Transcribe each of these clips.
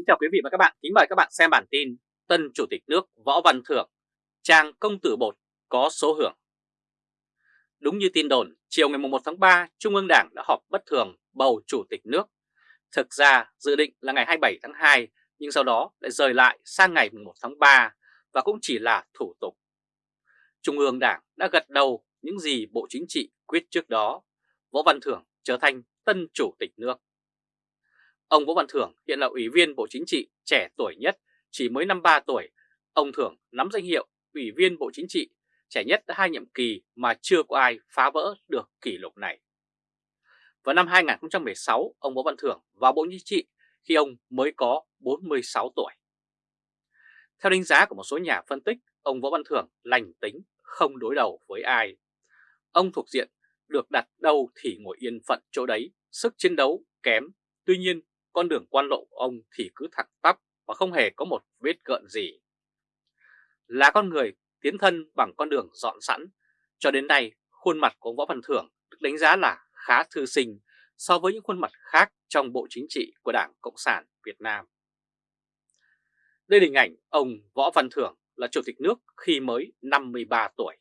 Kính chào quý vị và các bạn, kính mời các bạn xem bản tin Tân Chủ tịch nước Võ Văn Thưởng, trang công tử bột có số hưởng. Đúng như tin đồn, chiều ngày 1 tháng 3, Trung ương Đảng đã họp bất thường bầu Chủ tịch nước. Thực ra dự định là ngày 27 tháng 2, nhưng sau đó lại rời lại sang ngày 1 tháng 3 và cũng chỉ là thủ tục. Trung ương Đảng đã gật đầu những gì Bộ Chính trị quyết trước đó, Võ Văn Thưởng trở thành Tân Chủ tịch nước. Ông Võ Văn Thưởng hiện là Ủy viên Bộ Chính trị trẻ tuổi nhất, chỉ mới 53 tuổi. Ông Thưởng nắm danh hiệu Ủy viên Bộ Chính trị trẻ nhất đã hai nhiệm kỳ mà chưa có ai phá vỡ được kỷ lục này. Vào năm 2016, ông Võ Văn Thưởng vào Bộ Chính trị khi ông mới có 46 tuổi. Theo đánh giá của một số nhà phân tích, ông Võ Văn Thưởng lành tính, không đối đầu với ai. Ông thuộc diện được đặt đâu thì ngồi yên phận chỗ đấy, sức chiến đấu kém. Tuy nhiên, con đường quan lộ của ông thì cứ thẳng tắp và không hề có một vết gợn gì. Là con người tiến thân bằng con đường dọn sẵn, cho đến nay khuôn mặt của ông Võ Văn Thưởng được đánh giá là khá thư sinh so với những khuôn mặt khác trong bộ chính trị của Đảng Cộng sản Việt Nam. Đây là hình ảnh ông Võ Văn Thưởng là Chủ tịch nước khi mới 53 tuổi.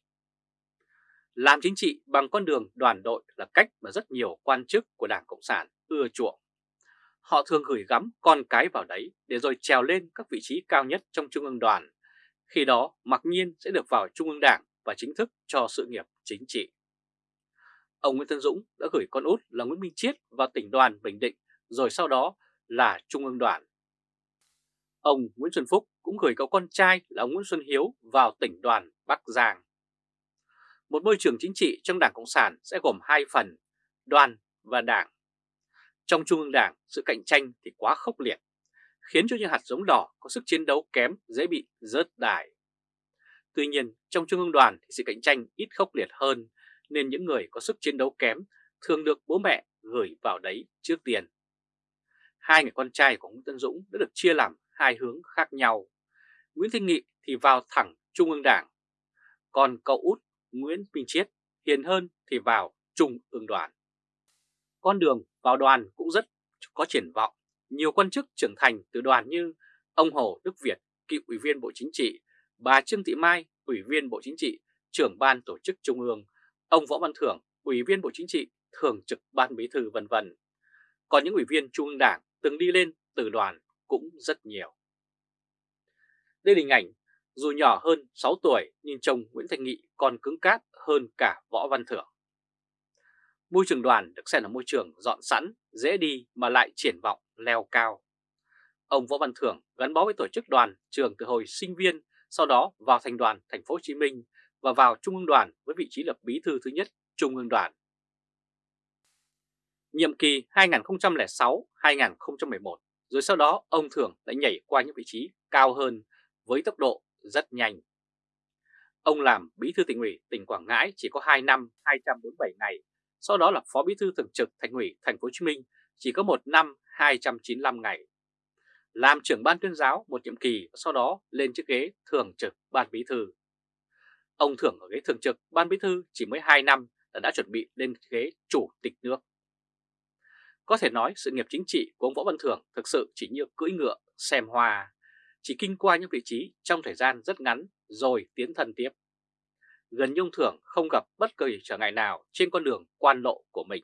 Làm chính trị bằng con đường đoàn đội là cách mà rất nhiều quan chức của Đảng Cộng sản ưa chuộng. Họ thường gửi gắm con cái vào đấy để rồi trèo lên các vị trí cao nhất trong Trung ương đoàn. Khi đó mặc nhiên sẽ được vào Trung ương Đảng và chính thức cho sự nghiệp chính trị. Ông Nguyễn Tân Dũng đã gửi con út là Nguyễn Minh Chiết vào tỉnh đoàn Bình Định rồi sau đó là Trung ương đoàn. Ông Nguyễn Xuân Phúc cũng gửi cậu con trai là ông Nguyễn Xuân Hiếu vào tỉnh đoàn Bắc Giang. Một môi trường chính trị trong Đảng Cộng sản sẽ gồm hai phần, đoàn và đảng. Trong Trung ương Đảng, sự cạnh tranh thì quá khốc liệt, khiến cho những hạt giống đỏ có sức chiến đấu kém dễ bị rớt đài. Tuy nhiên, trong Trung ương đoàn thì sự cạnh tranh ít khốc liệt hơn, nên những người có sức chiến đấu kém thường được bố mẹ gửi vào đấy trước tiền. Hai người con trai của Nguyễn Tân Dũng đã được chia làm hai hướng khác nhau. Nguyễn Thanh Nghị thì vào thẳng Trung ương Đảng, còn cậu út Nguyễn Minh Chiết hiền hơn thì vào Trung ương đoàn. Con đường vào đoàn cũng rất có triển vọng. Nhiều quan chức trưởng thành từ đoàn như ông Hồ Đức Việt, cựu ủy viên Bộ Chính trị, bà Trương Thị Mai, ủy viên Bộ Chính trị, trưởng ban tổ chức Trung ương, ông Võ Văn Thưởng, ủy viên Bộ Chính trị, thường trực ban bí thư vân vân. Còn những ủy viên Trung ương Đảng từng đi lên từ đoàn cũng rất nhiều. Đây là hình ảnh, dù nhỏ hơn 6 tuổi nhưng chồng Nguyễn Thành Nghị còn cứng cáp hơn cả Võ Văn Thưởng. Môi trường đoàn được xem là môi trường dọn sẵn, dễ đi mà lại triển vọng leo cao. Ông Võ Văn Thưởng gắn bó với tổ chức đoàn trường từ hồi sinh viên, sau đó vào thành đoàn thành phố Hồ Chí Minh và vào Trung ương đoàn với vị trí lập bí thư thứ nhất Trung ương đoàn. Nhiệm kỳ 2006-2011, rồi sau đó ông Thưởng đã nhảy qua những vị trí cao hơn với tốc độ rất nhanh. Ông làm bí thư tỉnh ủy tỉnh Quảng Ngãi chỉ có 2 năm 247 ngày sau đó là Phó Bí thư Thường trực Thành ủy Thành phố Hồ Chí Minh chỉ có một năm 295 ngày. Làm trưởng ban tuyên giáo một nhiệm kỳ sau đó lên chiếc ghế Thường trực Ban Bí thư. Ông thưởng ở ghế Thường trực Ban Bí thư chỉ mới 2 năm là đã chuẩn bị lên ghế Chủ tịch nước. Có thể nói sự nghiệp chính trị của ông Võ Văn Thưởng thực sự chỉ như cưỡi ngựa, xem hoa, chỉ kinh qua những vị trí trong thời gian rất ngắn rồi tiến thân tiếp gần như ông Thưởng không gặp bất kỳ trở ngại nào trên con đường quan lộ của mình.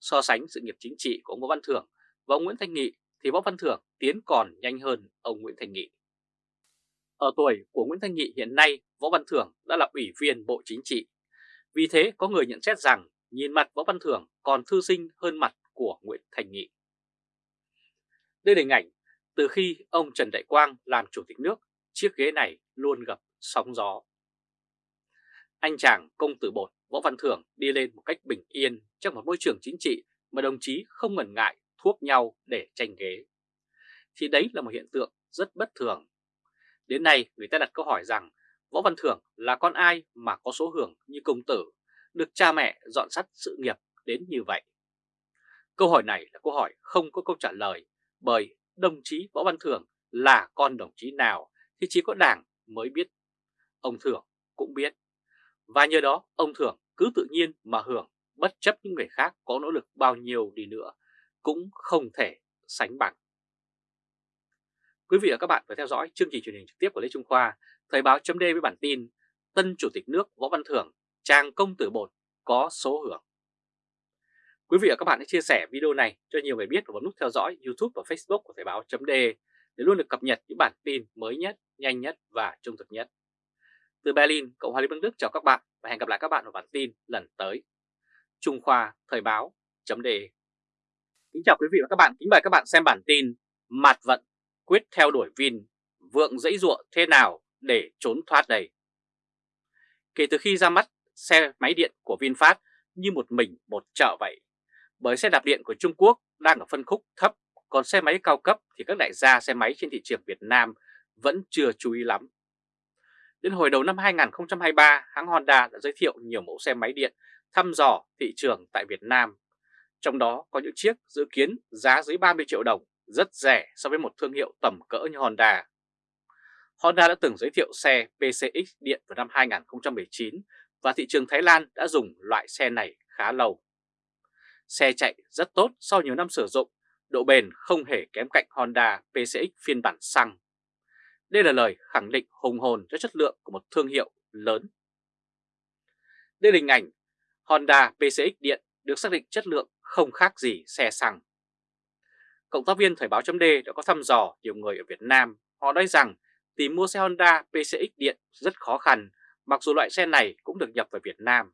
So sánh sự nghiệp chính trị của ông Võ Văn Thưởng và ông Nguyễn Thanh Nghị thì Võ Văn Thưởng tiến còn nhanh hơn ông Nguyễn Thanh Nghị. Ở tuổi của Nguyễn Thanh Nghị hiện nay, Võ Văn Thưởng đã là ủy viên Bộ Chính trị. Vì thế có người nhận xét rằng nhìn mặt Võ Văn Thưởng còn thư sinh hơn mặt của Nguyễn Thanh Nghị. Đây là hình ảnh từ khi ông Trần Đại Quang làm Chủ tịch nước, chiếc ghế này luôn gặp sóng gió. Anh chàng công tử bột Võ Văn Thưởng đi lên một cách bình yên trong một môi trường chính trị mà đồng chí không ngần ngại thuốc nhau để tranh ghế. Thì đấy là một hiện tượng rất bất thường. Đến nay người ta đặt câu hỏi rằng Võ Văn Thưởng là con ai mà có số hưởng như công tử, được cha mẹ dọn sắt sự nghiệp đến như vậy? Câu hỏi này là câu hỏi không có câu trả lời bởi đồng chí Võ Văn Thưởng là con đồng chí nào thì chỉ có đảng mới biết. Ông Thưởng cũng biết. Và nhờ đó ông Thưởng cứ tự nhiên mà hưởng bất chấp những người khác có nỗ lực bao nhiêu đi nữa cũng không thể sánh bằng. Quý vị và các bạn vừa theo dõi chương trình truyền hình trực tiếp của Lê Trung Khoa, Thời báo chấm với bản tin Tân Chủ tịch nước Võ Văn Thưởng, trang công tử bột có số hưởng. Quý vị và các bạn hãy chia sẻ video này cho nhiều người biết và bấm nút theo dõi YouTube và Facebook của Thời báo chấm để luôn được cập nhật những bản tin mới nhất, nhanh nhất và trung thực nhất. Từ Berlin, Cộng hòa Liên bang Đức chào các bạn và hẹn gặp lại các bạn ở bản tin lần tới. Trung Khoa Thời báo chấm Kính chào quý vị và các bạn, kính mời các bạn xem bản tin Mạt vận quyết theo đuổi Vin, vượng dãy ruộng thế nào để trốn thoát đây? Kể từ khi ra mắt xe máy điện của VinFast như một mình một chợ vậy, bởi xe đạp điện của Trung Quốc đang ở phân khúc thấp, còn xe máy cao cấp thì các đại gia xe máy trên thị trường Việt Nam vẫn chưa chú ý lắm. Đến hồi đầu năm 2023, hãng Honda đã giới thiệu nhiều mẫu xe máy điện thăm dò thị trường tại Việt Nam. Trong đó có những chiếc dự kiến giá dưới 30 triệu đồng, rất rẻ so với một thương hiệu tầm cỡ như Honda. Honda đã từng giới thiệu xe PCX điện vào năm 2019 và thị trường Thái Lan đã dùng loại xe này khá lâu. Xe chạy rất tốt sau nhiều năm sử dụng, độ bền không hề kém cạnh Honda PCX phiên bản xăng. Đây là lời khẳng định hùng hồn cho chất lượng của một thương hiệu lớn. Đây là hình ảnh Honda PCX điện được xác định chất lượng không khác gì xe xăng. Cộng tác viên Thời báo chấm đã có thăm dò nhiều người ở Việt Nam. Họ nói rằng tìm mua xe Honda PCX điện rất khó khăn, mặc dù loại xe này cũng được nhập vào Việt Nam.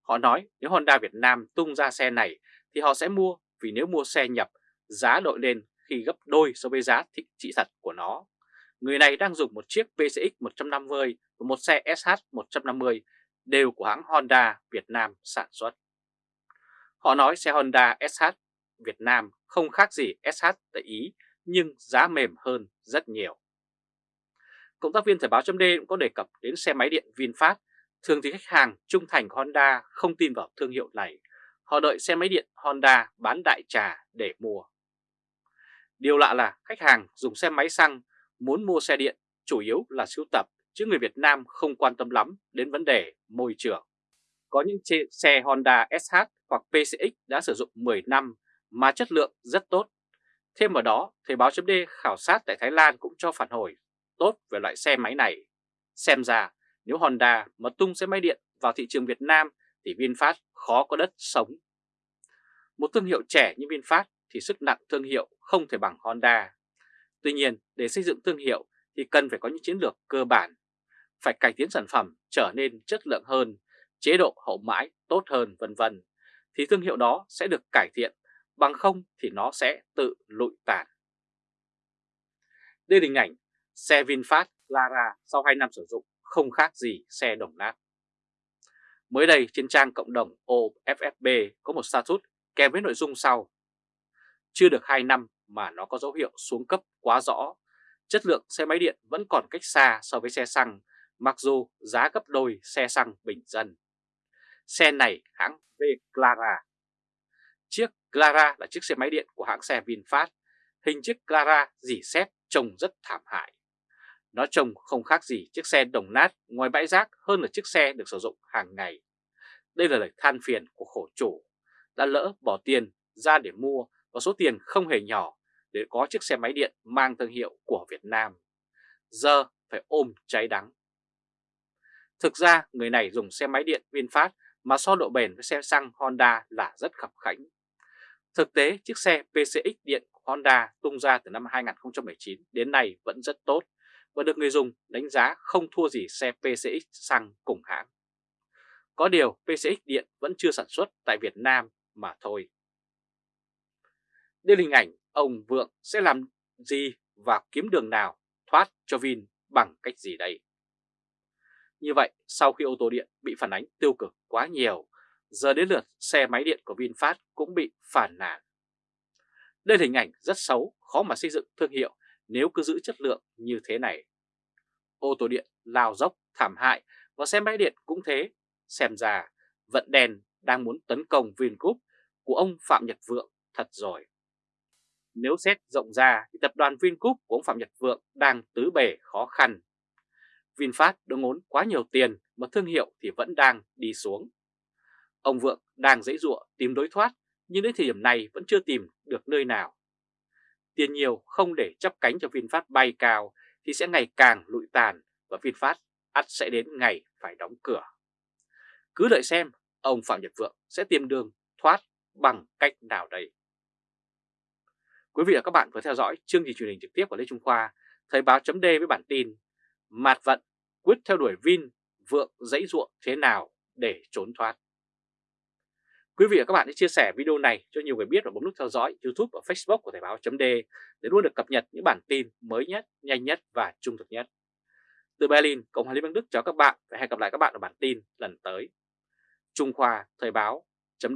Họ nói nếu Honda Việt Nam tung ra xe này thì họ sẽ mua vì nếu mua xe nhập, giá đội lên khi gấp đôi so với giá thị trị thật của nó. Người này đang dùng một chiếc PCX 150 và một xe SH 150 đều của hãng Honda Việt Nam sản xuất. Họ nói xe Honda SH Việt Nam không khác gì SH tại Ý, nhưng giá mềm hơn rất nhiều. Cộng tác viên Thời báo chấm cũng có đề cập đến xe máy điện VinFast. Thường thì khách hàng trung thành Honda không tin vào thương hiệu này. Họ đợi xe máy điện Honda bán đại trà để mua. Điều lạ là khách hàng dùng xe máy xăng muốn mua xe điện chủ yếu là sưu tập chứ người Việt Nam không quan tâm lắm đến vấn đề môi trường. Có những xe Honda SH hoặc PCX đã sử dụng 10 năm mà chất lượng rất tốt. Thêm vào đó, Thời báo chấm khảo sát tại Thái Lan cũng cho phản hồi tốt về loại xe máy này. Xem ra nếu Honda mà tung xe máy điện vào thị trường Việt Nam thì VinFast khó có đất sống. Một thương hiệu trẻ như VinFast thì sức nặng thương hiệu không thể bằng Honda. Tuy nhiên, để xây dựng thương hiệu thì cần phải có những chiến lược cơ bản, phải cải tiến sản phẩm trở nên chất lượng hơn, chế độ hậu mãi tốt hơn vân vân thì thương hiệu đó sẽ được cải thiện, bằng không thì nó sẽ tự lụi tàn. Đây là hình ảnh xe VinFast Lara sau 2 năm sử dụng không khác gì xe đồng nát. Mới đây trên trang cộng đồng OFFB có một status kèm với nội dung sau. Chưa được 2 năm mà nó có dấu hiệu xuống cấp quá rõ. Chất lượng xe máy điện vẫn còn cách xa so với xe xăng, mặc dù giá gấp đôi xe xăng bình dân. Xe này hãng V Clara. Chiếc Clara là chiếc xe máy điện của hãng xe VinFast. Hình chiếc Clara dỉ xét trông rất thảm hại. Nó trông không khác gì chiếc xe đồng nát ngoài bãi rác hơn là chiếc xe được sử dụng hàng ngày. Đây là lời than phiền của khổ chủ, đã lỡ bỏ tiền ra để mua và số tiền không hề nhỏ để có chiếc xe máy điện mang thương hiệu của Việt Nam. Giờ phải ôm cháy đắng. Thực ra người này dùng xe máy điện VinFast mà so độ bền với xe xăng Honda là rất khập khảnh. Thực tế, chiếc xe PCX điện Honda tung ra từ năm 2019 đến nay vẫn rất tốt và được người dùng đánh giá không thua gì xe PCX xăng cùng hãng. Có điều PCX điện vẫn chưa sản xuất tại Việt Nam mà thôi. Đây là hình ảnh ông Vượng sẽ làm gì và kiếm đường nào thoát cho Vin bằng cách gì đây? Như vậy, sau khi ô tô điện bị phản ánh tiêu cực quá nhiều, giờ đến lượt xe máy điện của VinFast cũng bị phản nàn. Đây là hình ảnh rất xấu, khó mà xây dựng thương hiệu nếu cứ giữ chất lượng như thế này. Ô tô điện lao dốc, thảm hại và xe máy điện cũng thế. Xem ra, vận đèn đang muốn tấn công Vingroup của ông Phạm Nhật Vượng thật rồi. Nếu xét rộng ra thì tập đoàn Vingroup của ông Phạm Nhật Vượng đang tứ bề khó khăn VinFast đã ngốn quá nhiều tiền mà thương hiệu thì vẫn đang đi xuống. Ông Vượng đang dãy dụa tìm đối thoát, nhưng đến thời điểm này vẫn chưa tìm được nơi nào. tiền nhiều không để chấp cánh cho VinFast bay cao thì sẽ ngày càng lụi tàn và VinFast ắt sẽ đến ngày phải đóng cửa. Cứ đợi xem ông Phạm Nhật Vượng sẽ tìm đường thoát bằng cách nào đây. Quý vị và các bạn vừa theo dõi chương trình truyền hình trực tiếp của Lê Trung Khoa, Thời báo chấm với bản tin Mạt vận quyết theo đuổi Vin, Vượng dãy ruộng thế nào để trốn thoát. Quý vị và các bạn hãy chia sẻ video này cho nhiều người biết và bấm nút theo dõi YouTube và Facebook của Thời báo chấm để luôn được cập nhật những bản tin mới nhất, nhanh nhất và trung thực nhất. Từ Berlin, Cộng hòa Liên bang Đức chào các bạn và hẹn gặp lại các bạn ở bản tin lần tới. Trung Khoa Thời báo chấm